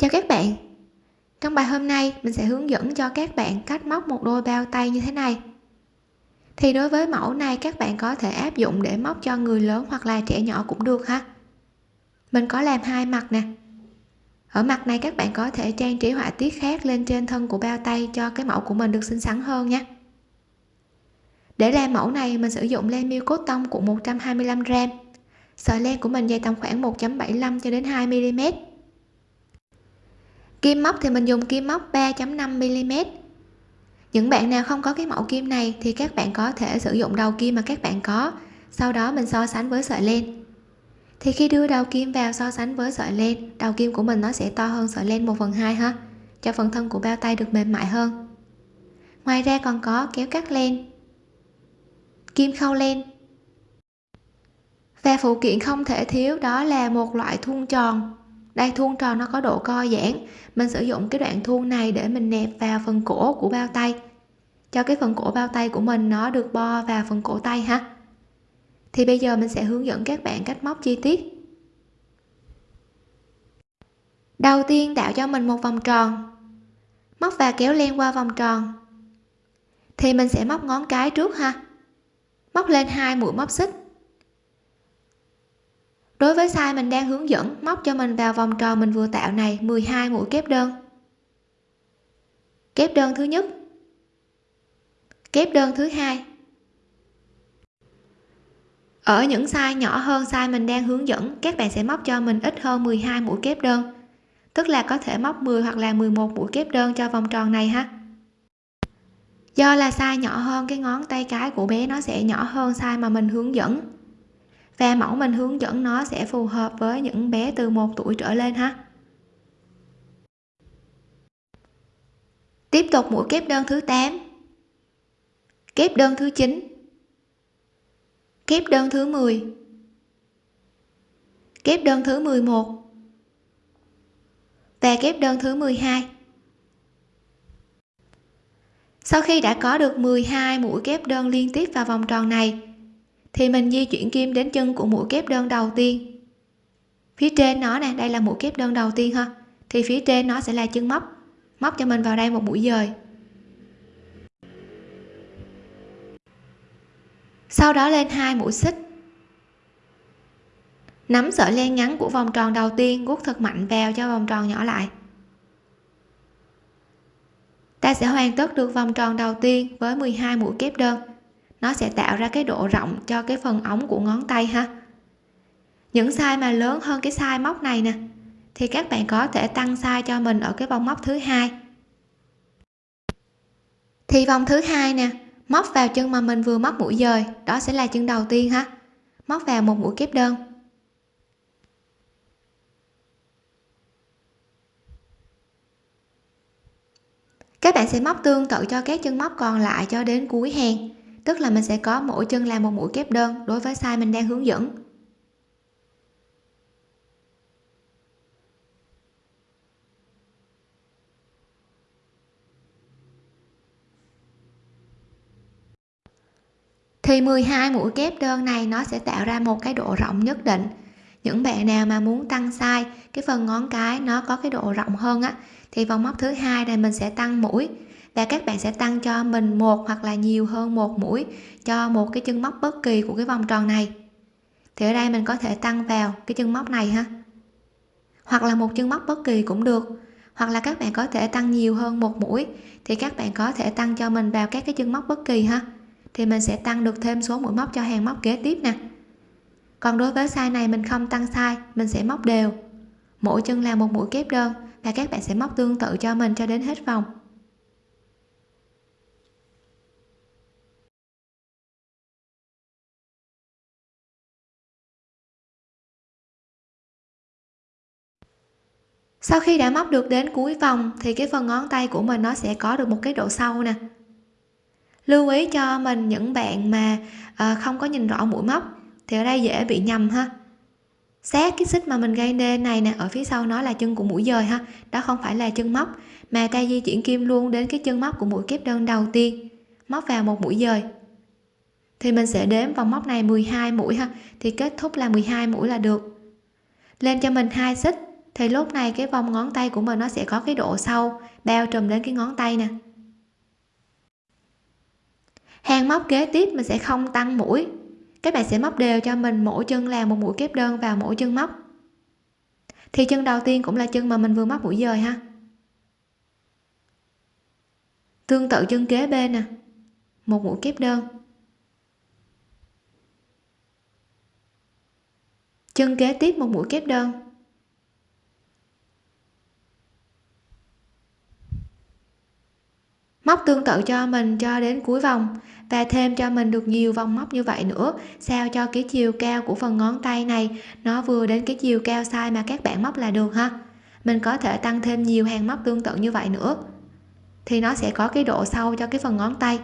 chào các bạn. Trong bài hôm nay, mình sẽ hướng dẫn cho các bạn cách móc một đôi bao tay như thế này. Thì đối với mẫu này, các bạn có thể áp dụng để móc cho người lớn hoặc là trẻ nhỏ cũng được ha. Mình có làm hai mặt nè. Ở mặt này, các bạn có thể trang trí họa tiết khác lên trên thân của bao tay cho cái mẫu của mình được xinh xắn hơn nha. Để làm mẫu này, mình sử dụng len miêu cốt tông của 125 g sợi len của mình dày tầm khoảng 1.75 cho đến 2 mm kim móc thì mình dùng kim móc 3.5 mm. Những bạn nào không có cái mẫu kim này thì các bạn có thể sử dụng đầu kim mà các bạn có. Sau đó mình so sánh với sợi len. Thì khi đưa đầu kim vào so sánh với sợi len, đầu kim của mình nó sẽ to hơn sợi len 1 phần 2 ha, cho phần thân của bao tay được mềm mại hơn. Ngoài ra còn có kéo cắt len. Kim khâu len. Và phụ kiện không thể thiếu đó là một loại thun tròn đây thun tròn nó có độ co giãn. Mình sử dụng cái đoạn thun này để mình nẹp vào phần cổ của bao tay. Cho cái phần cổ bao tay của mình nó được bo vào phần cổ tay ha. Thì bây giờ mình sẽ hướng dẫn các bạn cách móc chi tiết. Đầu tiên, tạo cho mình một vòng tròn. Móc và kéo len qua vòng tròn. Thì mình sẽ móc ngón cái trước ha. Móc lên hai mũi móc xích đối với size mình đang hướng dẫn, móc cho mình vào vòng tròn, mình vừa tạo này 12 mũi kép đơn. Kép đơn thứ nhất. Kép đơn thứ hai. Ở những size nhỏ hơn size mình đang hướng dẫn, các bạn sẽ móc cho mình ít hơn 12 mũi kép đơn. Tức là có thể móc 10 hoặc là 11 mũi kép đơn cho vòng tròn này ha. Do là size nhỏ hơn, cái ngón tay cái của bé nó sẽ nhỏ hơn size mà mình hướng dẫn và mẫu mình hướng dẫn nó sẽ phù hợp với những bé từ 1 tuổi trở lên ha. Tiếp tục mũi kép đơn thứ 8 kép đơn thứ 9 kép đơn thứ 10 kép đơn thứ 11 và kép đơn thứ 12 sau khi đã có được 12 mũi kép đơn liên tiếp vào vòng tròn này thì mình di chuyển kim đến chân của mũi kép đơn đầu tiên. Phía trên nó nè, đây là mũi kép đơn đầu tiên ha. Thì phía trên nó sẽ là chân móc. Móc cho mình vào đây một mũi dời. Sau đó lên hai mũi xích. Nắm sợi len ngắn của vòng tròn đầu tiên guốc thật mạnh vào cho vòng tròn nhỏ lại. Ta sẽ hoàn tất được vòng tròn đầu tiên với 12 mũi kép đơn nó sẽ tạo ra cái độ rộng cho cái phần ống của ngón tay ha. Những size mà lớn hơn cái size móc này nè, thì các bạn có thể tăng size cho mình ở cái vòng móc thứ hai. Thì vòng thứ hai nè, móc vào chân mà mình vừa móc mũi dời, đó sẽ là chân đầu tiên ha. Móc vào một mũi kép đơn. Các bạn sẽ móc tương tự cho các chân móc còn lại cho đến cuối hàng tức là mình sẽ có mỗi chân làm một mũi kép đơn đối với size mình đang hướng dẫn. Thì 12 mũi kép đơn này nó sẽ tạo ra một cái độ rộng nhất định. Những bạn nào mà muốn tăng size, cái phần ngón cái nó có cái độ rộng hơn á, thì vòng móc thứ hai này mình sẽ tăng mũi và các bạn sẽ tăng cho mình một hoặc là nhiều hơn một mũi cho một cái chân móc bất kỳ của cái vòng tròn này. Thì ở đây mình có thể tăng vào cái chân móc này ha. Hoặc là một chân móc bất kỳ cũng được. Hoặc là các bạn có thể tăng nhiều hơn một mũi thì các bạn có thể tăng cho mình vào các cái chân móc bất kỳ ha. Thì mình sẽ tăng được thêm số mũi móc cho hàng móc kế tiếp nè. Còn đối với size này mình không tăng size, mình sẽ móc đều. Mỗi chân là một mũi kép đơn và các bạn sẽ móc tương tự cho mình cho đến hết vòng. Sau khi đã móc được đến cuối vòng thì cái phần ngón tay của mình nó sẽ có được một cái độ sâu nè. Lưu ý cho mình những bạn mà à, không có nhìn rõ mũi móc thì ở đây dễ bị nhầm ha. Sát cái xích mà mình gây nên này nè ở phía sau nó là chân của mũi dời ha đó không phải là chân móc mà ta di chuyển kim luôn đến cái chân móc của mũi kép đơn đầu tiên móc vào một mũi dời. Thì mình sẽ đếm vòng móc này 12 mũi ha thì kết thúc là 12 mũi là được. Lên cho mình hai xích thì lúc này cái vòng ngón tay của mình nó sẽ có cái độ sâu, bao trùm đến cái ngón tay nè. Hàng móc kế tiếp mình sẽ không tăng mũi. Các bạn sẽ móc đều cho mình, mỗi chân làm một mũi kép đơn vào mỗi chân móc. Thì chân đầu tiên cũng là chân mà mình vừa móc mũi dời ha. Tương tự chân kế bên nè, một mũi kép đơn. Chân kế tiếp một mũi kép đơn. Móc tương tự cho mình cho đến cuối vòng và thêm cho mình được nhiều vòng móc như vậy nữa, sao cho cái chiều cao của phần ngón tay này nó vừa đến cái chiều cao size mà các bạn móc là được ha? Mình có thể tăng thêm nhiều hàng móc tương tự như vậy nữa. Thì nó sẽ có cái độ sâu cho cái phần ngón tay.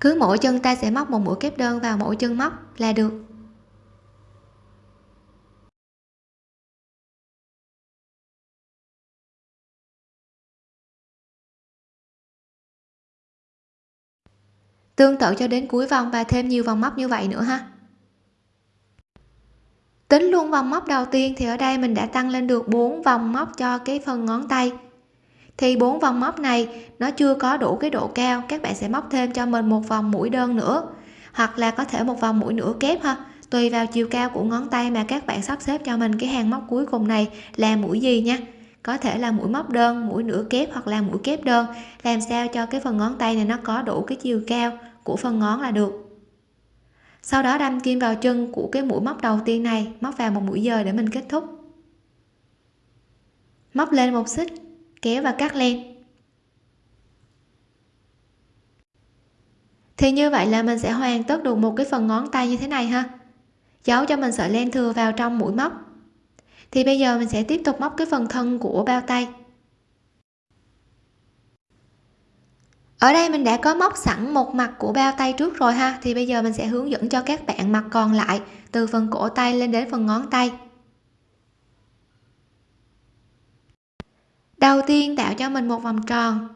Cứ mỗi chân ta sẽ móc một mũi kép đơn vào mỗi chân móc là được. Tương tự cho đến cuối vòng và thêm nhiều vòng móc như vậy nữa ha. Tính luôn vòng móc đầu tiên thì ở đây mình đã tăng lên được 4 vòng móc cho cái phần ngón tay. Thì bốn vòng móc này nó chưa có đủ cái độ cao, các bạn sẽ móc thêm cho mình một vòng mũi đơn nữa. Hoặc là có thể một vòng mũi nửa kép ha, tùy vào chiều cao của ngón tay mà các bạn sắp xếp cho mình cái hàng móc cuối cùng này là mũi gì nha có thể là mũi móc đơn, mũi nửa kép hoặc là mũi kép đơn. Làm sao cho cái phần ngón tay này nó có đủ cái chiều cao của phần ngón là được? Sau đó đâm kim vào chân của cái mũi móc đầu tiên này, móc vào một mũi dời để mình kết thúc. Móc lên một xích, kéo và cắt len. Thì như vậy là mình sẽ hoàn tất được một cái phần ngón tay như thế này ha. Giấu cho mình sợi len thừa vào trong mũi móc thì bây giờ mình sẽ tiếp tục móc cái phần thân của bao tay. Ở đây mình đã có móc sẵn một mặt của bao tay trước rồi ha. Thì bây giờ mình sẽ hướng dẫn cho các bạn mặt còn lại, từ phần cổ tay lên đến phần ngón tay. Đầu tiên tạo cho mình một vòng tròn.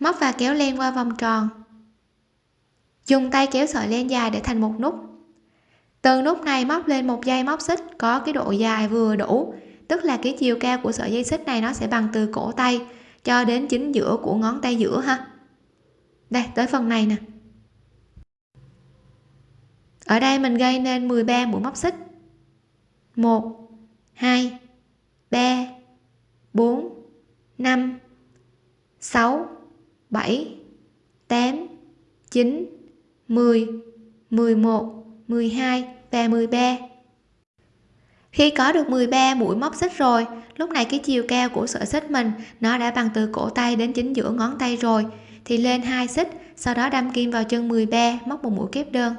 Móc và kéo len qua vòng tròn. Dùng tay kéo sợi len dài để thành một nút từ nút này móc lên một dây móc xích, có cái độ dài vừa đủ. Tức là cái chiều cao của sợi dây xích này nó sẽ bằng từ cổ tay cho đến chính giữa của ngón tay giữa ha. Đây, tới phần này nè. Ở đây mình gây nên 13 mũi móc xích. 1 2 3 4 5 6 7 8 9 10 11 12 và 13 khi có được 13 mũi móc xích rồi, lúc này cái chiều cao của sợi xích mình, nó đã bằng từ cổ tay đến chính giữa ngón tay rồi, thì lên hai xích, sau đó đâm kim vào chân 13 móc một mũi kép đơn.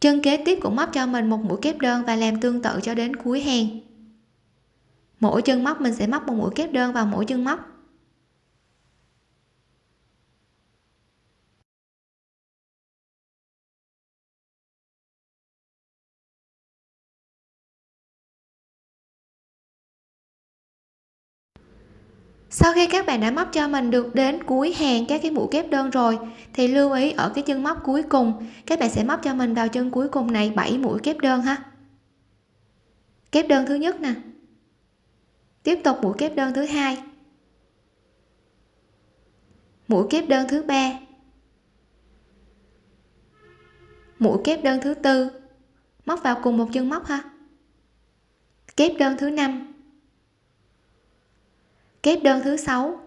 Chân kế tiếp cũng móc cho mình một mũi kép đơn và làm tương tự cho đến cuối hàng. Mỗi chân móc mình sẽ móc một mũi kép đơn vào mỗi chân móc. Sau khi các bạn đã móc cho mình được đến cuối hàng các cái mũi kép đơn rồi, thì lưu ý ở cái chân móc cuối cùng, các bạn sẽ móc cho mình vào chân cuối cùng này 7 mũi kép đơn ha. Kép đơn thứ nhất nè. Tiếp tục mũi kép đơn thứ hai. Mũi kép đơn thứ ba. Mũi kép đơn thứ tư. Móc vào cùng một chân móc ha. Kép đơn thứ năm kép đơn thứ sáu.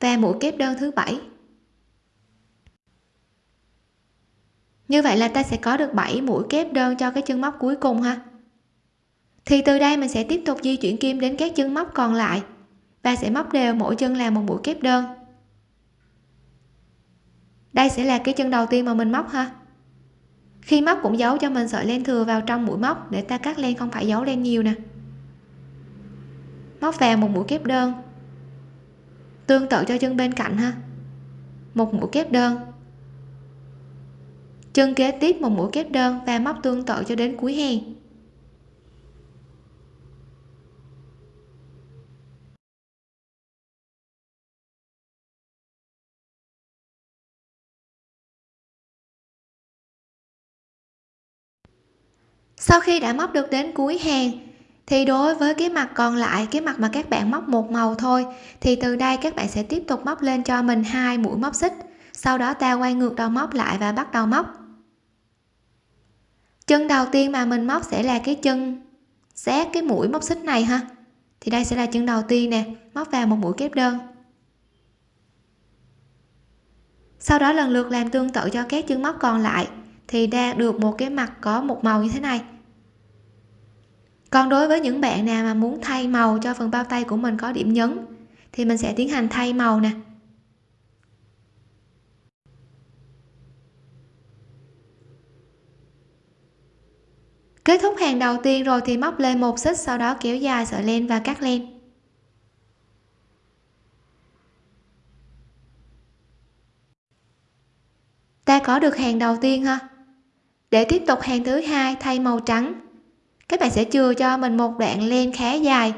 Và mũi kép đơn thứ bảy. Như vậy là ta sẽ có được 7 mũi kép đơn cho cái chân móc cuối cùng ha. Thì từ đây mình sẽ tiếp tục di chuyển kim đến các chân móc còn lại và sẽ móc đều mỗi chân là một mũi kép đơn. Đây sẽ là cái chân đầu tiên mà mình móc ha. Khi móc cũng giấu cho mình sợi len thừa vào trong mũi móc để ta cắt len không phải giấu len nhiều nè móc vào một mũi kép đơn. Tương tự cho chân bên cạnh ha. Một mũi kép đơn. Chân kế tiếp một mũi kép đơn và móc tương tự cho đến cuối hàng sau khi đã móc được đến cuối hàng thì đối với cái mặt còn lại, cái mặt mà các bạn móc một màu thôi, thì từ đây các bạn sẽ tiếp tục móc lên cho mình hai mũi móc xích. Sau đó ta quay ngược đầu móc lại và bắt đầu móc. Chân đầu tiên mà mình móc sẽ là cái chân xét cái mũi móc xích này ha. Thì đây sẽ là chân đầu tiên nè, móc vào một mũi kép đơn. Sau đó lần lượt làm tương tự cho các chân móc còn lại, thì đang được một cái mặt có một màu như thế này còn đối với những bạn nào mà muốn thay màu cho phần bao tay của mình có điểm nhấn, thì mình sẽ tiến hành thay màu nè. Kết thúc hàng đầu tiên rồi thì móc lên một xích, sau đó kéo dài sợi len và cắt len. Ta có được hàng đầu tiên ha? Để tiếp tục hàng thứ hai, thay màu trắng các bạn sẽ chừa cho mình một đoạn len khá dài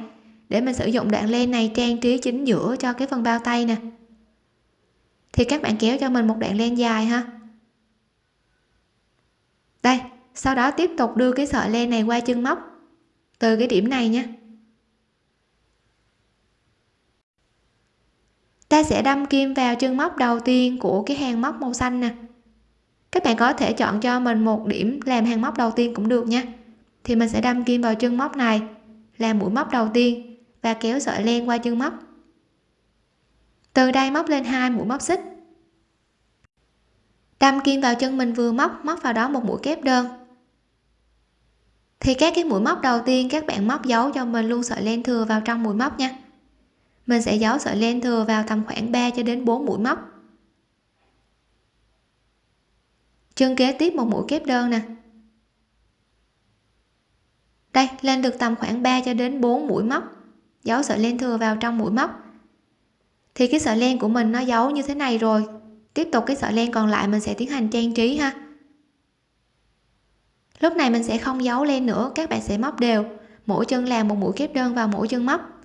để mình sử dụng đoạn len này trang trí chính giữa cho cái phần bao tay nè. Thì các bạn kéo cho mình một đoạn len dài ha. Đây, sau đó tiếp tục đưa cái sợi len này qua chân móc từ cái điểm này nhé ta sẽ đâm kim vào chân móc đầu tiên của cái hàng móc màu xanh nè. Các bạn có thể chọn cho mình một điểm làm hàng móc đầu tiên cũng được nha thì mình sẽ đâm kim vào chân móc này, làm mũi móc đầu tiên và kéo sợi len qua chân móc. Từ đây móc lên hai mũi móc xích. Đâm kim vào chân mình vừa móc móc vào đó một mũi kép đơn. Thì các cái mũi móc đầu tiên các bạn móc giấu cho mình luôn sợi len thừa vào trong mũi móc nha. Mình sẽ giấu sợi len thừa vào tầm khoảng 3 cho đến 4 mũi móc. Chân kế tiếp một mũi kép đơn nè đây, lên được tầm khoảng 3 cho đến 4 mũi móc. Giấu sợi len thừa vào trong mũi móc. Thì cái sợi len của mình nó giấu như thế này rồi. Tiếp tục cái sợi len còn lại mình sẽ tiến hành trang trí ha. Lúc này mình sẽ không giấu len nữa, các bạn sẽ móc đều. Mỗi chân làm một mũi kép đơn vào mỗi chân móc.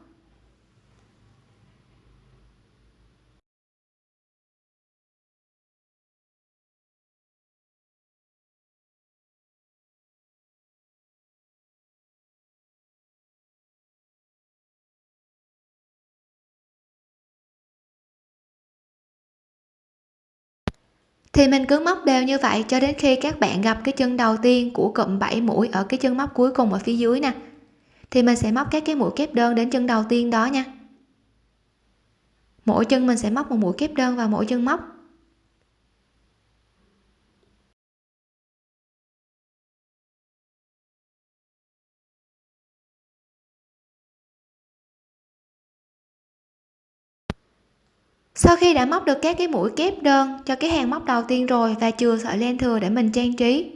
Thì mình cứ móc đều như vậy cho đến khi các bạn gặp cái chân đầu tiên của cụm 7 mũi ở cái chân móc cuối cùng ở phía dưới nè. Thì mình sẽ móc các cái mũi kép đơn đến chân đầu tiên đó nha. Mỗi chân mình sẽ móc một mũi kép đơn vào mỗi chân móc. Sau khi đã móc được các cái mũi kép đơn cho cái hàng móc đầu tiên rồi và chừa sợi len thừa để mình trang trí,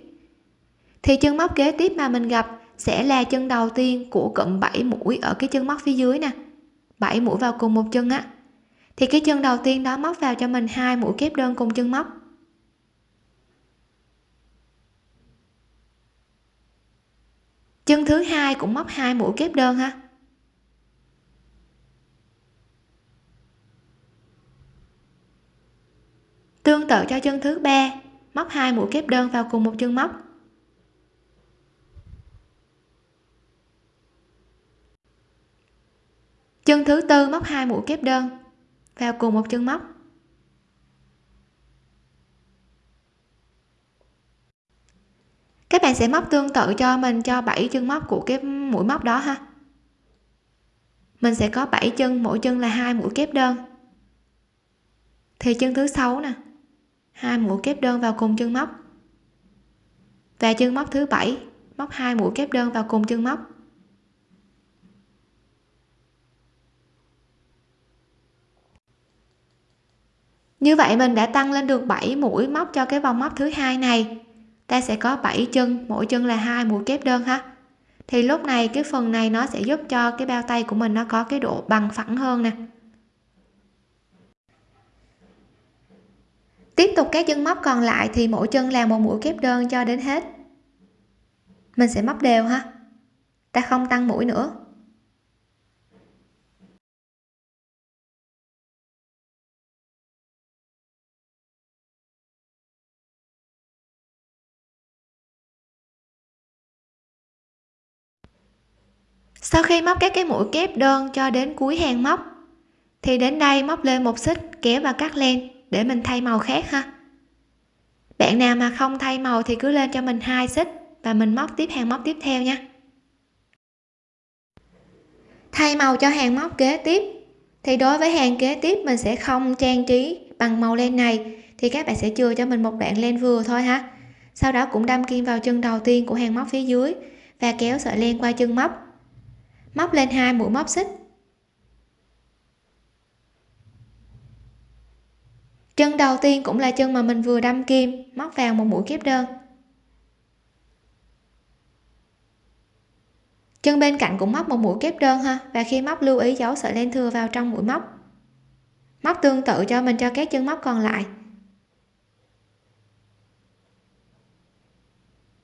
thì chân móc kế tiếp mà mình gặp sẽ là chân đầu tiên của cụm 7 mũi ở cái chân móc phía dưới nè 7 mũi vào cùng một chân á. Thì cái chân đầu tiên đó móc vào cho mình hai mũi kép đơn cùng chân móc. Chân thứ hai cũng móc hai mũi kép đơn ha. Tương tự cho chân thứ ba. Móc hai mũi kép đơn vào cùng một chân móc. Chân thứ tư móc hai mũi kép đơn vào cùng một chân móc. Các bạn sẽ móc tương tự cho mình cho 7 chân móc của cái mũi móc đó ha. Mình sẽ có 7 chân, mỗi chân là hai mũi kép đơn. Thì chân thứ sáu nè hai mũi kép đơn vào cùng chân móc. Và chân móc thứ bảy, móc hai mũi kép đơn vào cùng chân móc. Như vậy mình đã tăng lên được 7 mũi móc cho cái vòng móc thứ hai này. Ta sẽ có 7 chân, mỗi chân là hai mũi kép đơn ha. Thì lúc này cái phần này nó sẽ giúp cho cái bao tay của mình nó có cái độ bằng phẳng hơn nè. Tiếp tục các chân móc còn lại thì mỗi chân làm một mũi kép đơn cho đến hết. Mình sẽ móc đều ha. Ta không tăng mũi nữa. Sau khi móc các cái mũi kép đơn cho đến cuối hàng móc, thì đến đây móc lên một xích kéo và cắt len để mình thay màu khác ha? Bạn nào mà không thay màu thì cứ lên cho mình hai xích và mình móc tiếp hàng móc tiếp theo nha. Thay màu cho hàng móc kế tiếp. Thì đối với hàng kế tiếp, mình sẽ không trang trí bằng màu len này. Thì các bạn sẽ chừa cho mình một đoạn len vừa thôi ha. Sau đó cũng đâm kim vào chân đầu tiên của hàng móc phía dưới và kéo sợi len qua chân móc. Móc lên hai mũi móc xích. Chân đầu tiên cũng là chân mà mình vừa đâm kim, móc vào một mũi kép đơn. Chân bên cạnh cũng móc một mũi kép đơn ha, và khi móc lưu ý giấu sợi len thừa vào trong mũi móc. Móc tương tự cho mình cho các chân móc còn lại.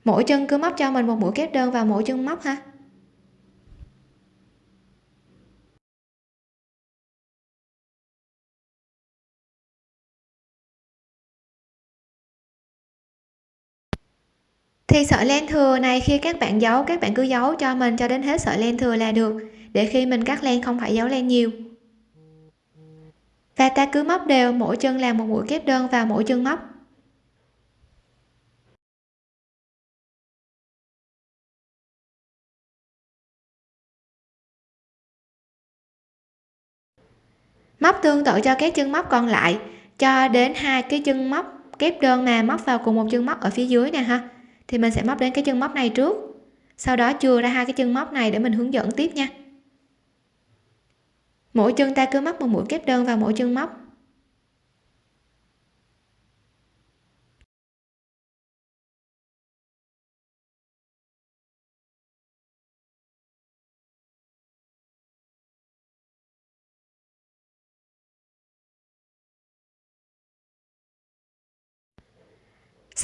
Mỗi chân cứ móc cho mình một mũi kép đơn vào mỗi chân móc ha. Thì sợi len thừa này khi các bạn giấu, các bạn cứ giấu cho mình cho đến hết sợi len thừa là được, để khi mình cắt len không phải giấu len nhiều. Và ta cứ móc đều, mỗi chân làm một mũi kép đơn vào mỗi chân móc. Móc tương tự cho các chân móc còn lại, cho đến hai cái chân móc kép đơn mà móc vào cùng một chân móc ở phía dưới nè ha thì mình sẽ móc đến cái chân móc này trước. Sau đó chừa ra hai cái chân móc này để mình hướng dẫn tiếp nha. Mỗi chân ta cứ móc một mũi kép đơn vào mỗi chân móc.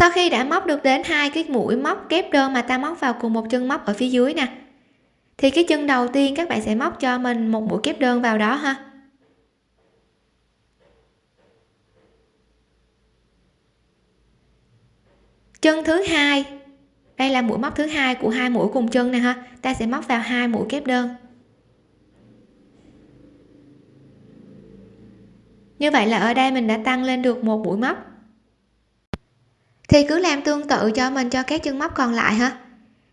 Sau khi đã móc được đến hai cái mũi móc kép đơn mà ta móc vào cùng một chân móc ở phía dưới nè, thì cái chân đầu tiên các bạn sẽ móc cho mình một mũi kép đơn vào đó ha. Chân thứ hai, đây là mũi móc thứ hai của hai mũi cùng chân nè ha, ta sẽ móc vào hai mũi kép đơn. Như vậy là ở đây mình đã tăng lên được một mũi móc thì cứ làm tương tự cho mình cho các chân móc còn lại ha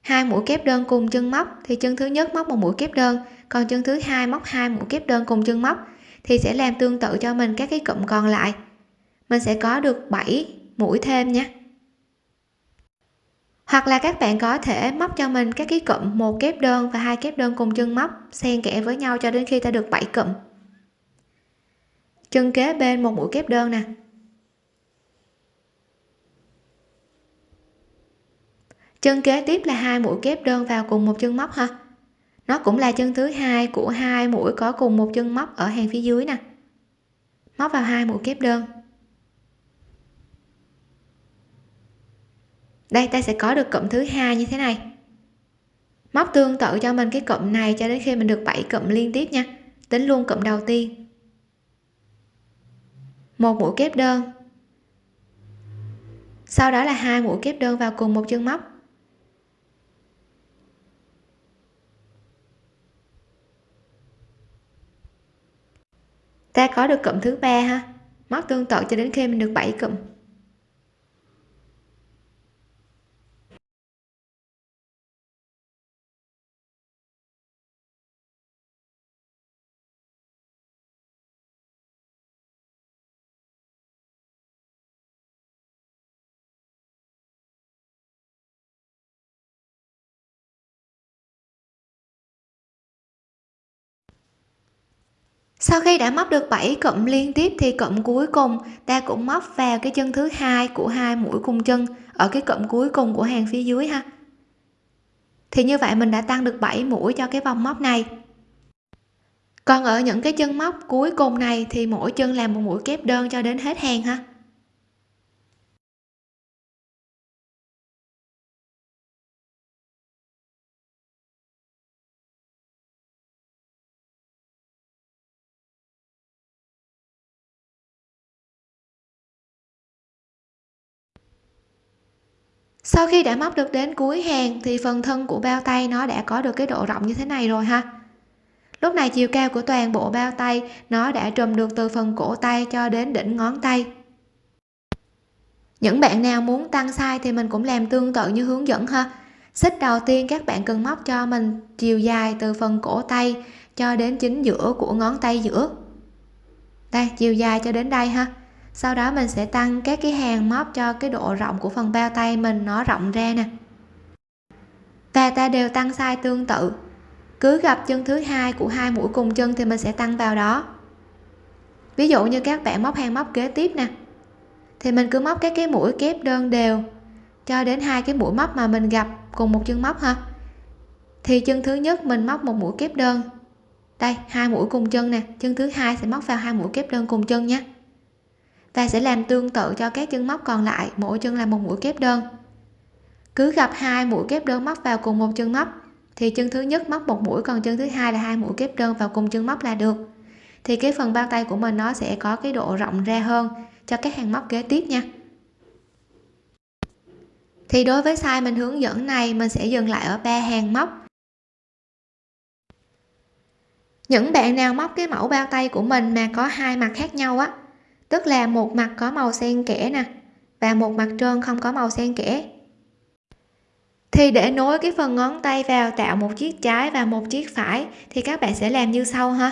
hai mũi kép đơn cùng chân móc, thì chân thứ nhất móc một mũi kép đơn, còn chân thứ hai móc hai mũi kép đơn cùng chân móc, thì sẽ làm tương tự cho mình các cái cụm còn lại. Mình sẽ có được 7 mũi thêm nhé. Hoặc là các bạn có thể móc cho mình các cái cụm, một kép đơn và hai kép đơn cùng chân móc, xen kẽ với nhau cho đến khi ta được 7 cụm. Chân kế bên một mũi kép đơn nè. Chân kế tiếp là hai mũi kép đơn vào cùng một chân móc ha nó cũng là chân thứ hai của hai mũi có cùng một chân móc ở hàng phía dưới nè. Móc vào hai mũi kép đơn. Đây, ta sẽ có được cụm thứ hai như thế này. Móc tương tự cho mình cái cụm này cho đến khi mình được 7 cụm liên tiếp nha. Tính luôn cụm đầu tiên. Một mũi kép đơn. Sau đó là hai mũi kép đơn vào cùng một chân móc. Ta có được cụm thứ ba ha? Móc tương tự cho đến khi mình được 7 cụm. Sau khi đã móc được 7 cụm liên tiếp thì cụm cuối cùng ta cũng móc vào cái chân thứ hai của hai mũi cùng chân ở cái cụm cuối cùng của hàng phía dưới ha. Thì như vậy mình đã tăng được 7 mũi cho cái vòng móc này. Còn ở những cái chân móc cuối cùng này thì mỗi chân làm một mũi kép đơn cho đến hết hàng ha. Sau khi đã móc được đến cuối hàng thì phần thân của bao tay nó đã có được cái độ rộng như thế này rồi ha. Lúc này chiều cao của toàn bộ bao tay nó đã trùm được từ phần cổ tay cho đến đỉnh ngón tay. Những bạn nào muốn tăng size thì mình cũng làm tương tự như hướng dẫn ha. Xích đầu tiên các bạn cần móc cho mình chiều dài từ phần cổ tay cho đến chính giữa của ngón tay giữa. Đây, chiều dài cho đến đây ha sau đó mình sẽ tăng các cái hàng móc cho cái độ rộng của phần bao tay mình nó rộng ra nè. Và ta đều tăng sai tương tự. Cứ gặp chân thứ hai của hai mũi cùng chân thì mình sẽ tăng vào đó. Ví dụ như các bạn móc hàng móc kế tiếp nè. Thì mình cứ móc các cái mũi kép đơn đều cho đến hai cái mũi móc mà mình gặp cùng một chân móc ha. Thì chân thứ nhất mình móc một mũi kép đơn. Đây, hai mũi cùng chân nè. Chân thứ hai sẽ móc vào hai mũi kép đơn cùng chân nhé và sẽ làm tương tự cho các chân móc còn lại, mỗi chân là một mũi kép đơn. Cứ gặp hai mũi kép đơn móc vào cùng một chân móc, thì chân thứ nhất móc một mũi, còn chân thứ hai là hai mũi kép đơn vào cùng chân móc là được. Thì cái phần bao tay của mình nó sẽ có cái độ rộng ra hơn cho các hàng móc kế tiếp nha. Thì đối với size mình hướng dẫn này, mình sẽ dừng lại ở ba hàng móc. Những bạn nào móc cái mẫu bao tay của mình mà có hai mặt khác nhau á tức là một mặt có màu xen kẽ nè, và một mặt trơn không có màu xen kẽ. Thì để nối cái phần ngón tay vào tạo một chiếc trái và một chiếc phải, thì các bạn sẽ làm như sau ha.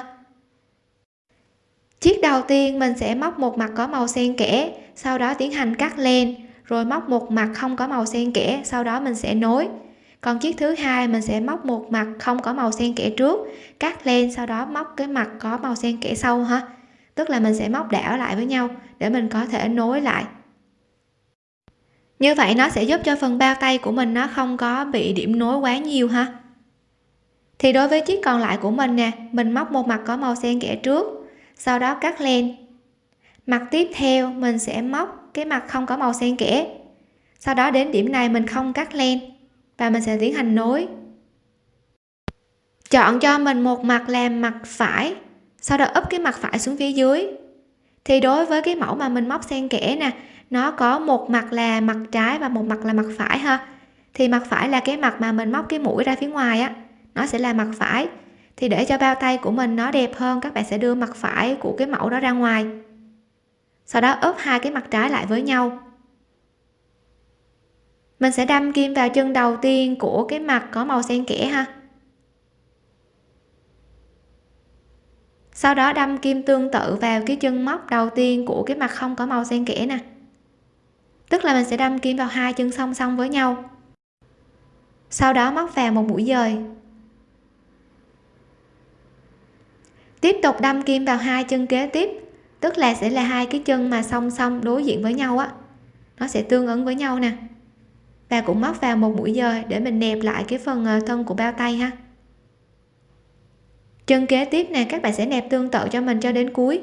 Chiếc đầu tiên mình sẽ móc một mặt có màu xen kẽ, sau đó tiến hành cắt len, rồi móc một mặt không có màu xen kẽ, sau đó mình sẽ nối. Còn chiếc thứ hai mình sẽ móc một mặt không có màu xen kẽ trước, cắt len, sau đó móc cái mặt có màu xen kẽ sau ha tức là mình sẽ móc đảo lại với nhau để mình có thể nối lại. Như vậy nó sẽ giúp cho phần bao tay của mình nó không có bị điểm nối quá nhiều ha. Thì đối với chiếc còn lại của mình nè, mình móc một mặt có màu xen kẽ trước, sau đó cắt len. Mặt tiếp theo, mình sẽ móc cái mặt không có màu xen kẽ. Sau đó đến điểm này mình không cắt len và mình sẽ tiến hành nối. Chọn cho mình một mặt làm mặt phải sau đó úp cái mặt phải xuống phía dưới. Thì đối với cái mẫu mà mình móc xen kẽ nè, nó có một mặt là mặt trái và một mặt là mặt phải ha. Thì mặt phải là cái mặt mà mình móc cái mũi ra phía ngoài á, nó sẽ là mặt phải. Thì để cho bao tay của mình nó đẹp hơn, các bạn sẽ đưa mặt phải của cái mẫu đó ra ngoài. Sau đó úp hai cái mặt trái lại với nhau. Mình sẽ đâm kim vào chân đầu tiên của cái mặt có màu xen kẽ ha. Sau đó đâm kim tương tự vào cái chân móc đầu tiên của cái mặt không có màu xen kẽ nè. Tức là mình sẽ đâm kim vào hai chân song song với nhau. Sau đó móc vào một mũi dời. Tiếp tục đâm kim vào hai chân kế tiếp, tức là sẽ là hai cái chân mà song song đối diện với nhau á. Nó sẽ tương ứng với nhau nè. Và cũng móc vào một mũi dời để mình nẹp lại cái phần ờ, thân của bao tay ha chân kế tiếp nè, các bạn sẽ nẹp tương tự cho mình cho đến cuối.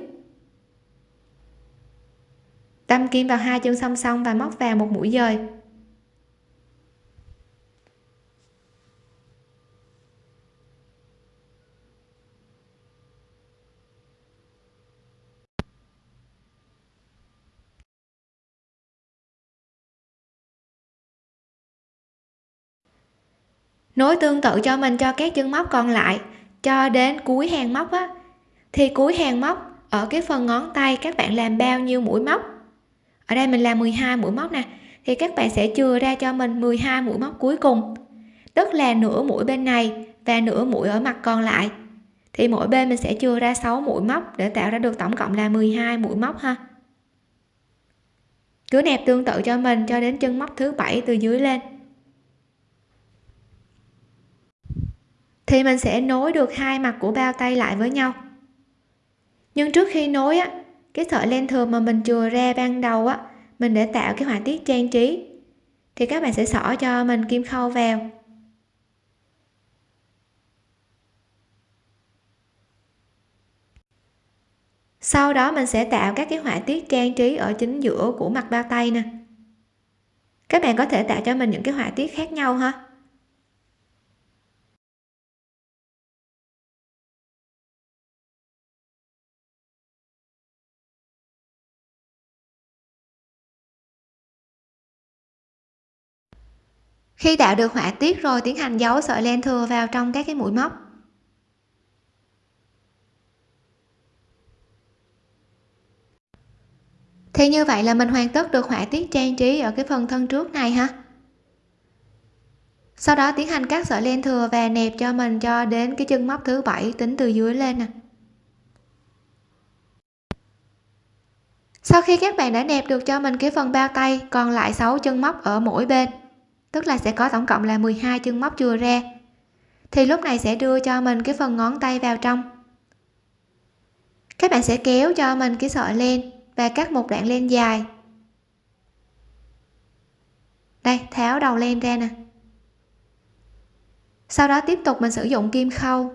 Đâm kim vào hai chân song song và móc vào một mũi dời. Nối tương tự cho mình cho các chân móc còn lại cho đến cuối hàng móc á. Thì cuối hàng móc, ở cái phần ngón tay các bạn làm bao nhiêu mũi móc? Ở đây mình làm 12 mũi móc nè. Thì các bạn sẽ chừa ra cho mình 12 mũi móc cuối cùng. Tức là nửa mũi bên này và nửa mũi ở mặt còn lại. Thì mỗi bên mình sẽ chừa ra 6 mũi móc để tạo ra được tổng cộng là 12 mũi móc ha. Cứ nẹp tương tự cho mình cho đến chân móc thứ bảy từ dưới lên. Thì mình sẽ nối được hai mặt của bao tay lại với nhau. Nhưng trước khi nối á, cái sợi len thường mà mình chừa ra ban đầu á, mình để tạo cái họa tiết trang trí. Thì các bạn sẽ xỏ cho mình kim khâu vào. Sau đó mình sẽ tạo các cái họa tiết trang trí ở chính giữa của mặt bao tay nè. Các bạn có thể tạo cho mình những cái họa tiết khác nhau ha. Khi tạo được họa tiết rồi tiến hành giấu sợi len thừa vào trong các cái mũi móc. Thì như vậy là mình hoàn tất được họa tiết trang trí ở cái phần thân trước này ha. Sau đó tiến hành cắt sợi len thừa và nẹp cho mình cho đến cái chân móc thứ bảy tính từ dưới lên nè. Sau khi các bạn đã nẹp được cho mình cái phần bao tay, còn lại 6 chân móc ở mỗi bên tức là sẽ có tổng cộng là 12 chân móc chừa ra. Thì lúc này sẽ đưa cho mình cái phần ngón tay vào trong. Các bạn sẽ kéo cho mình cái sợi len và cắt một đoạn len dài. Đây, tháo đầu len ra nè. Sau đó tiếp tục mình sử dụng kim khâu.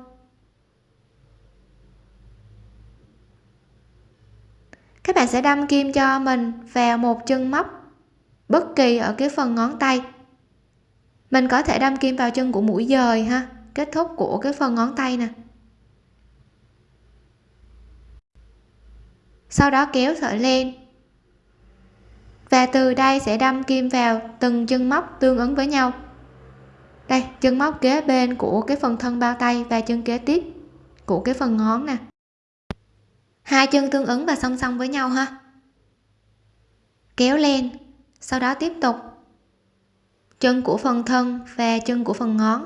Các bạn sẽ đâm kim cho mình vào một chân móc bất kỳ ở cái phần ngón tay mình có thể đâm kim vào chân của mũi dời ha. Kết thúc của cái phần ngón tay nè. Sau đó kéo sợi len và từ đây sẽ đâm kim vào từng chân móc tương ứng với nhau. Đây, chân móc kế bên của cái phần thân bao tay và chân kế tiếp của cái phần ngón nè. Hai chân tương ứng và song song với nhau ha. Kéo len sau đó tiếp tục chân của phần thân và chân của phần ngón.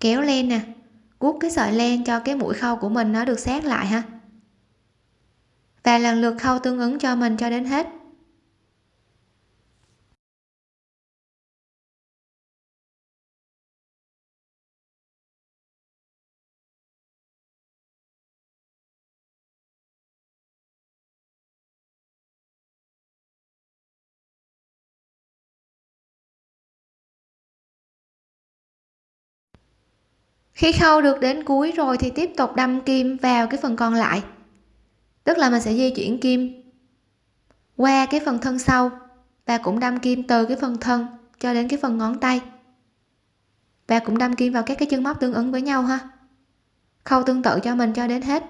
Kéo lên nè, guốc cái sợi len cho cái mũi khâu của mình nó được sát lại ha. Và lần lượt khâu tương ứng cho mình cho đến hết. Khi khâu được đến cuối rồi thì tiếp tục đâm kim vào cái phần còn lại. Tức là mình sẽ di chuyển kim qua cái phần thân sau và cũng đâm kim từ cái phần thân cho đến cái phần ngón tay. Và cũng đâm kim vào các cái chân móc tương ứng với nhau ha. Khâu tương tự cho mình cho đến hết.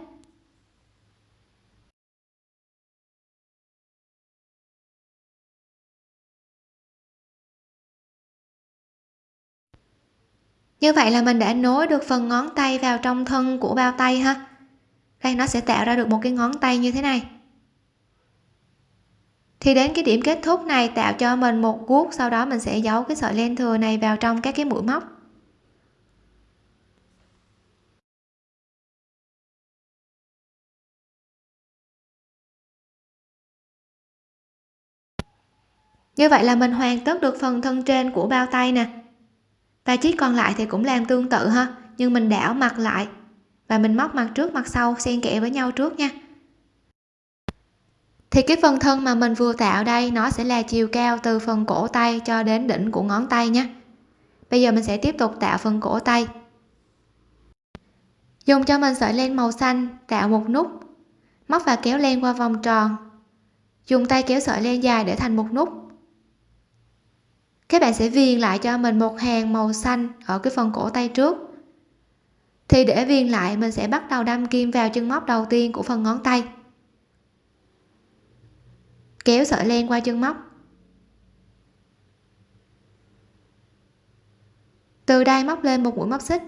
Như vậy là mình đã nối được phần ngón tay vào trong thân của bao tay ha. Đây, nó sẽ tạo ra được một cái ngón tay như thế này. Thì đến cái điểm kết thúc này, tạo cho mình một guốc, sau đó mình sẽ giấu cái sợi len thừa này vào trong các cái mũi móc. Như vậy là mình hoàn tất được phần thân trên của bao tay nè và chiếc còn lại thì cũng làm tương tự ha, nhưng mình đảo mặt lại. Và mình móc mặt trước mặt sau, xen kẽ với nhau trước nha. Thì cái phần thân mà mình vừa tạo đây, nó sẽ là chiều cao từ phần cổ tay cho đến đỉnh của ngón tay nhé bây giờ mình sẽ tiếp tục tạo phần cổ tay. Dùng cho mình sợi len màu xanh, tạo một nút. Móc và kéo len qua vòng tròn. Dùng tay kéo sợi len dài để thành một nút các bạn sẽ viền lại cho mình một hàng màu xanh ở cái phần cổ tay trước. Thì để viền lại, mình sẽ bắt đầu đâm kim vào chân móc đầu tiên của phần ngón tay. Kéo sợi len qua chân móc. Từ đây móc lên một mũi móc xích.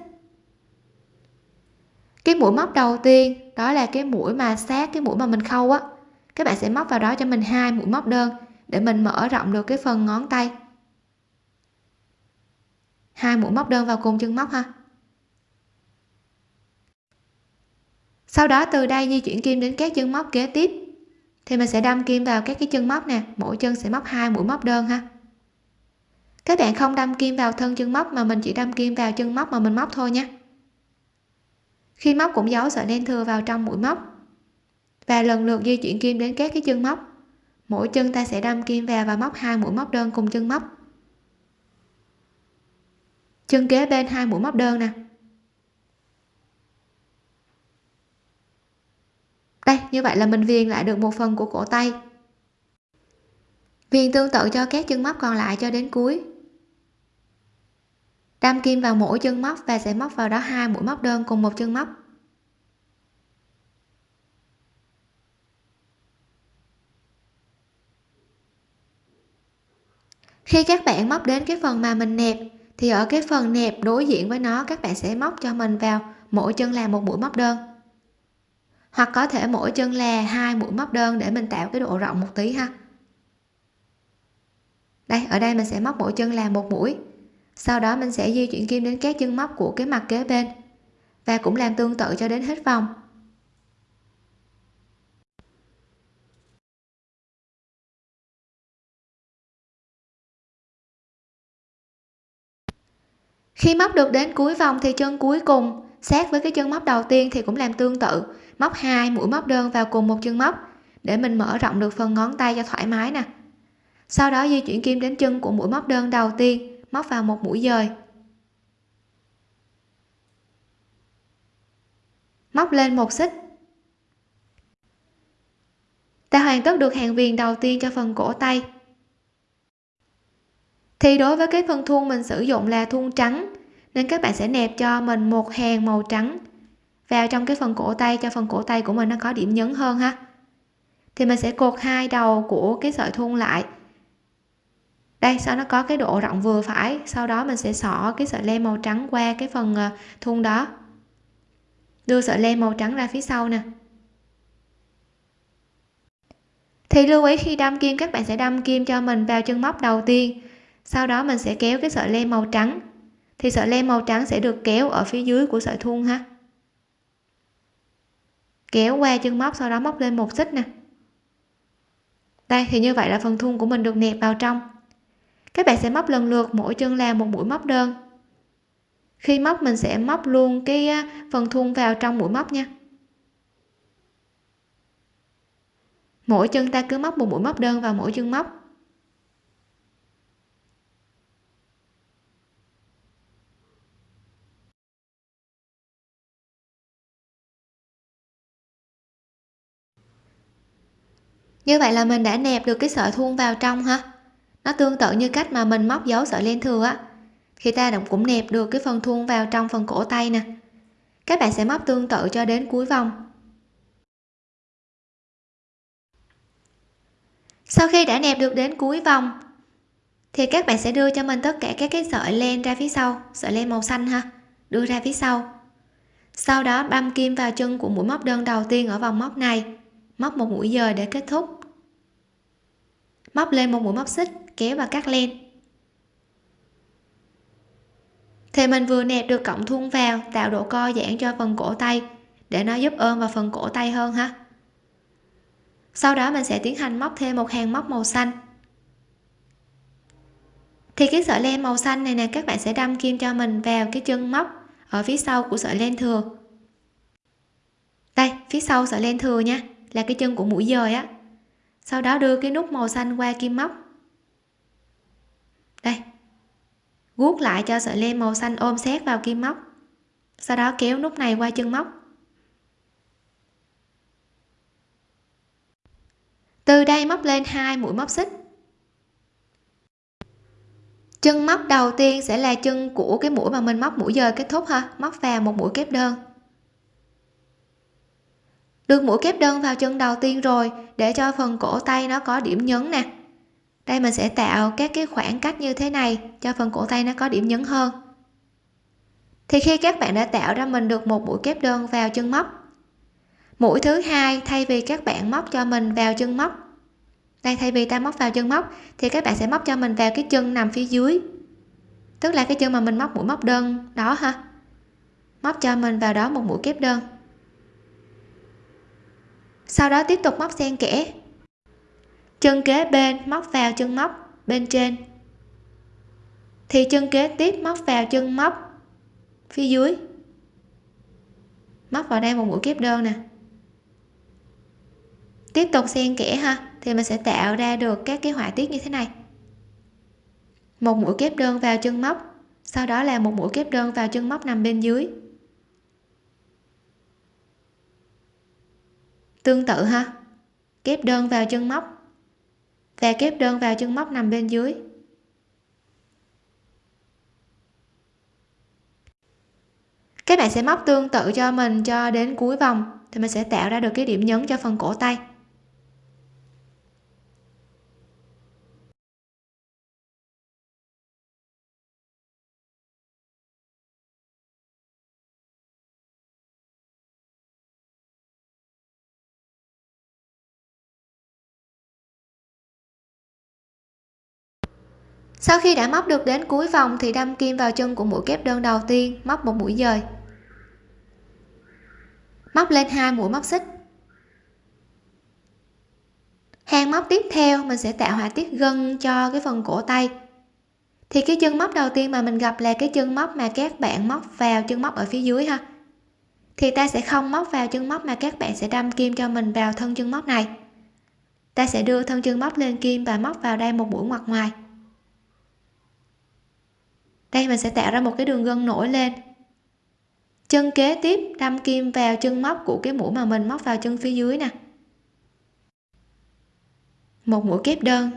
Cái mũi móc đầu tiên, đó là cái mũi mà sát cái mũi mà mình khâu á. Các bạn sẽ móc vào đó cho mình hai mũi móc đơn để mình mở rộng được cái phần ngón tay hai mũi móc đơn vào cùng chân móc ha. Sau đó từ đây di chuyển kim đến các chân móc kế tiếp. Thì mình sẽ đâm kim vào các cái chân móc nè, mỗi chân sẽ móc hai mũi móc đơn ha. Các bạn không đâm kim vào thân chân móc mà mình chỉ đâm kim vào chân móc mà mình móc thôi nhé khi móc cũng giấu sợi len thừa vào trong mũi móc. Và lần lượt di chuyển kim đến các cái chân móc. Mỗi chân ta sẽ đâm kim vào và móc hai mũi móc đơn cùng chân móc chân kế bên hai mũi móc đơn nè. Đây, như vậy là mình viền lại được một phần của cổ tay. Viền tương tự cho các chân móc còn lại cho đến cuối. Đâm kim vào mỗi chân móc và sẽ móc vào đó hai mũi móc đơn cùng một chân móc. Khi các bạn móc đến cái phần mà mình nẹp thì ở cái phần nẹp đối diện với nó, các bạn sẽ móc cho mình vào. Mỗi chân là một mũi móc đơn. Hoặc có thể mỗi chân là hai mũi móc đơn để mình tạo cái độ rộng một tí ha. Đây, ở đây mình sẽ móc mỗi chân là một mũi. Sau đó mình sẽ di chuyển kim đến các chân móc của cái mặt kế bên. Và cũng làm tương tự cho đến hết vòng. Khi móc được đến cuối vòng thì chân cuối cùng sát với cái chân móc đầu tiên thì cũng làm tương tự. Móc hai, mũi móc đơn vào cùng một chân móc, để mình mở rộng được phần ngón tay cho thoải mái nè. Sau đó di chuyển kim đến chân của mũi móc đơn đầu tiên, móc vào một mũi dời. Móc lên một xích. Ta hoàn tất được hàng viền đầu tiên cho phần cổ tay thì đối với cái phần thun mình sử dụng là thun trắng, nên các bạn sẽ nẹp cho mình một hàng màu trắng vào trong cái phần cổ tay cho phần cổ tay của mình nó có điểm nhấn hơn ha. Thì mình sẽ cột hai đầu của cái sợi thun lại. Đây sao nó có cái độ rộng vừa phải, sau đó mình sẽ xỏ cái sợi len màu trắng qua cái phần ờ, thun đó. Đưa sợi len màu trắng ra phía sau nè. Thì lưu ý khi đâm kim, các bạn sẽ đâm kim cho mình vào chân móc đầu tiên sau đó mình sẽ kéo cái sợi len màu trắng. Thì sợi len màu trắng sẽ được kéo ở phía dưới của sợi thun ha. Kéo qua chân móc, sau đó móc lên một xích nè. Đây, thì như vậy là phần thun của mình được nẹp vào trong. Các bạn sẽ móc lần lượt, mỗi chân làm một mũi móc đơn. Khi móc, mình sẽ móc luôn cái phần thun vào trong mũi móc nha. Mỗi chân ta cứ móc một mũi móc đơn vào mỗi chân móc. Như vậy là mình đã nẹp được cái sợi thun vào trong ha nó tương tự như cách mà mình móc dấu sợi len thừa á. Khi ta cũng nẹp được cái phần thun vào trong phần cổ tay nè. Các bạn sẽ móc tương tự cho đến cuối vòng. Sau khi đã nẹp được đến cuối vòng, thì các bạn sẽ đưa cho mình tất cả các cái sợi len ra phía sau, sợi len màu xanh ha, đưa ra phía sau. Sau đó băm kim vào chân của mũi móc đơn đầu tiên ở vòng móc này, móc một mũi dời để kết thúc móc lên một mũi móc xích, kéo và cắt len. Thì mình vừa nẹp được cọng thun vào, tạo độ co giãn cho phần cổ tay, để nó giúp ôm vào phần cổ tay hơn ha. Sau đó mình sẽ tiến hành móc thêm một hàng móc màu xanh. Thì cái sợi len màu xanh này nè, các bạn sẽ đâm kim cho mình vào cái chân móc ở phía sau của sợi len thừa. Đây, phía sau sợi len thừa nha, là cái chân của mũi dời á sau đó đưa cái nút màu xanh qua kim móc. Đây. Guốc lại cho sợi len màu xanh ôm sát vào kim móc. Sau đó kéo nút này qua chân móc. Từ đây móc lên hai mũi móc xích. Chân móc đầu tiên sẽ là chân của cái mũi mà mình móc mũi dời kết thúc ha. Móc vào một mũi kép đơn được mũi kép đơn vào chân đầu tiên rồi, để cho phần cổ tay nó có điểm nhấn nè. Đây mình sẽ tạo các cái khoảng cách như thế này, cho phần cổ tay nó có điểm nhấn hơn. Thì khi các bạn đã tạo ra mình được một mũi kép đơn vào chân móc, mũi thứ hai thay vì các bạn móc cho mình vào chân móc, đây thay vì ta móc vào chân móc, thì các bạn sẽ móc cho mình vào cái chân nằm phía dưới. Tức là cái chân mà mình móc mũi móc đơn đó ha. Móc cho mình vào đó một mũi kép đơn sau đó tiếp tục móc xen kẽ. Chân kế bên móc vào chân móc, bên trên. Thì chân kế tiếp móc vào chân móc, phía dưới. Móc vào đây một mũi kép đơn nè. Tiếp tục xen kẽ ha, thì mình sẽ tạo ra được các cái họa tiết như thế này. Một mũi kép đơn vào chân móc, sau đó là một mũi kép đơn vào chân móc nằm bên dưới. Tương tự ha. Kép đơn vào chân móc. Và kép đơn vào chân móc nằm bên dưới. Các bạn sẽ móc tương tự cho mình cho đến cuối vòng thì mình sẽ tạo ra được cái điểm nhấn cho phần cổ tay. Sau khi đã móc được đến cuối vòng thì đâm kim vào chân của mũi kép đơn đầu tiên, móc một mũi dời. Móc lên hai mũi móc xích. Hàng móc tiếp theo mình sẽ tạo họa tiết gân cho cái phần cổ tay. Thì cái chân móc đầu tiên mà mình gặp là cái chân móc mà các bạn móc vào chân móc ở phía dưới ha. Thì ta sẽ không móc vào chân móc mà các bạn sẽ đâm kim cho mình vào thân chân móc này. Ta sẽ đưa thân chân móc lên kim và móc vào đây một mũi ngoặt ngoài đây mình sẽ tạo ra một cái đường gân nổi lên. Chân kế tiếp, đâm kim vào chân móc của cái mũi mà mình móc vào chân phía dưới nè. Một mũi kép đơn.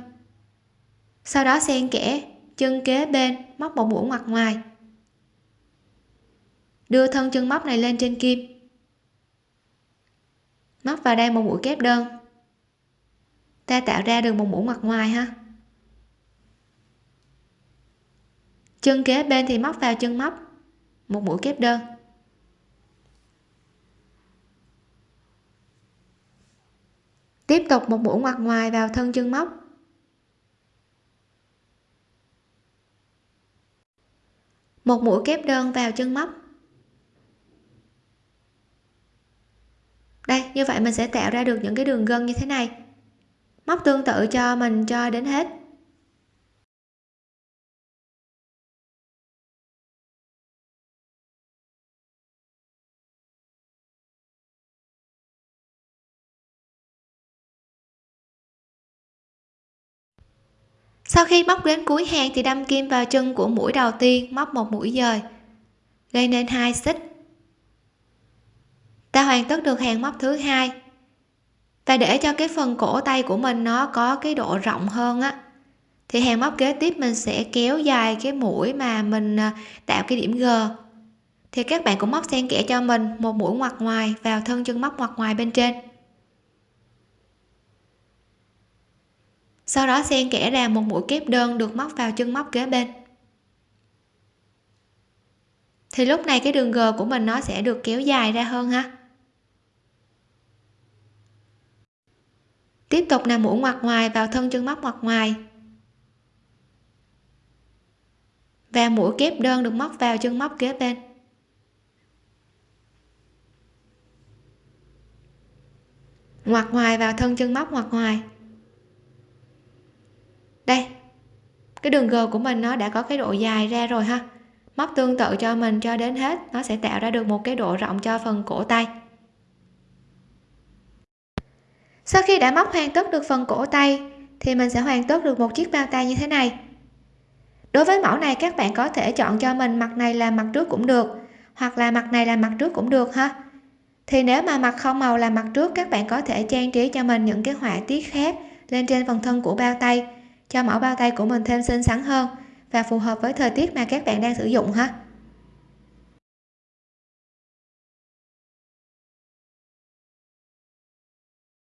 Sau đó xen kẽ chân kế bên, móc một mũi ngoặt ngoài. Đưa thân chân móc này lên trên kim. Móc vào đây một mũi kép đơn. Ta tạo ra được một mũi ngoặt ngoài ha. Chân kế bên thì móc vào, chân móc. Một mũi kép đơn. Tiếp tục một mũi ngoặt ngoài vào thân chân móc. Một mũi kép đơn vào chân móc. Đây, như vậy mình sẽ tạo ra được những cái đường gân như thế này. Móc tương tự cho mình cho đến hết. Sau khi móc đến cuối hàng thì đâm kim vào chân của mũi đầu tiên, móc một mũi dời. Gây nên hai xích. Ta hoàn tất được hàng móc thứ hai. Và để cho cái phần cổ tay của mình nó có cái độ rộng hơn á. Thì hàng móc kế tiếp mình sẽ kéo dài cái mũi mà mình à, tạo cái điểm g. Thì các bạn cũng móc xen kẽ cho mình một mũi ngoặt ngoài vào thân chân móc ngoặt ngoài bên trên. Sau đó xen kẽ ra một mũi kép đơn được móc vào chân móc kế bên. Thì lúc này cái đường g của mình nó sẽ được kéo dài ra hơn ha. Tiếp tục là mũi ngoặt ngoài vào thân chân móc ngoặt ngoài. Và mũi kép đơn được móc vào chân móc kế bên. Ngoặt ngoài vào thân chân móc ngoặt ngoài đây, cái đường g của mình nó đã có cái độ dài ra rồi ha. Móc tương tự cho mình cho đến hết, nó sẽ tạo ra được một cái độ rộng cho phần cổ tay. Sau khi đã móc hoàn tất được phần cổ tay, thì mình sẽ hoàn tất được một chiếc bao tay như thế này. Đối với mẫu này, các bạn có thể chọn cho mình mặt này là mặt trước cũng được, hoặc là mặt này là mặt trước cũng được ha. Thì nếu mà mặt không màu là mặt trước, các bạn có thể trang trí cho mình những cái họa tiết khác lên trên phần thân của bao tay cho mẫu bao tay của mình thêm xinh xắn hơn và phù hợp với thời tiết mà các bạn đang sử dụng ha.